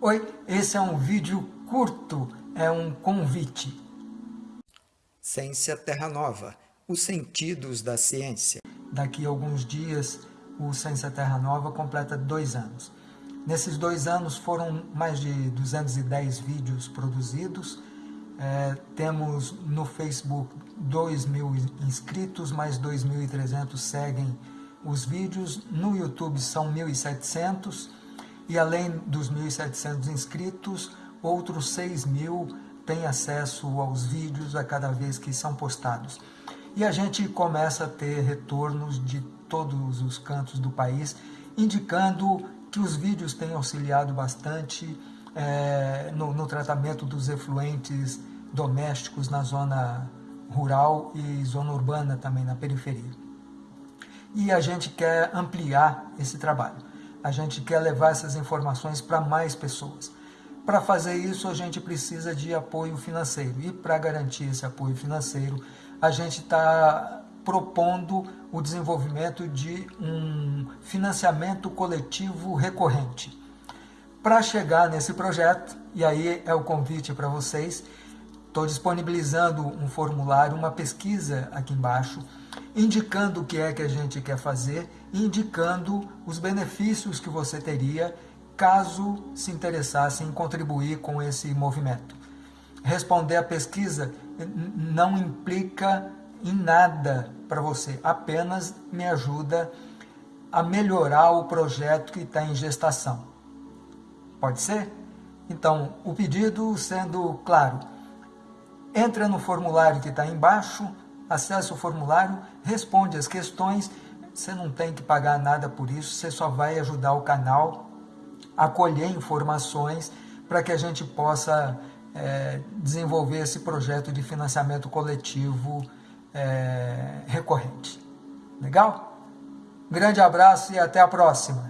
Oi, esse é um vídeo curto, é um convite. Ciência Terra Nova, os sentidos da ciência. Daqui a alguns dias, o Ciência Terra Nova completa dois anos. Nesses dois anos foram mais de 210 vídeos produzidos. É, temos no Facebook 2 mil inscritos, mais 2.300 seguem os vídeos. No YouTube são 1.700 e além dos 1.700 inscritos, outros 6 mil têm acesso aos vídeos a cada vez que são postados. E a gente começa a ter retornos de todos os cantos do país, indicando que os vídeos têm auxiliado bastante é, no, no tratamento dos efluentes domésticos na zona rural e zona urbana também, na periferia. E a gente quer ampliar esse trabalho a gente quer levar essas informações para mais pessoas. Para fazer isso, a gente precisa de apoio financeiro. E para garantir esse apoio financeiro, a gente está propondo o desenvolvimento de um financiamento coletivo recorrente. Para chegar nesse projeto, e aí é o convite para vocês, estou disponibilizando um formulário, uma pesquisa aqui embaixo, indicando o que é que a gente quer fazer, indicando os benefícios que você teria caso se interessasse em contribuir com esse movimento. Responder à pesquisa não implica em nada para você, apenas me ajuda a melhorar o projeto que está em gestação. Pode ser? Então, o pedido sendo claro, entra no formulário que está embaixo, acessa o formulário, responde as questões, você não tem que pagar nada por isso, você só vai ajudar o canal a colher informações para que a gente possa é, desenvolver esse projeto de financiamento coletivo é, recorrente. Legal? grande abraço e até a próxima!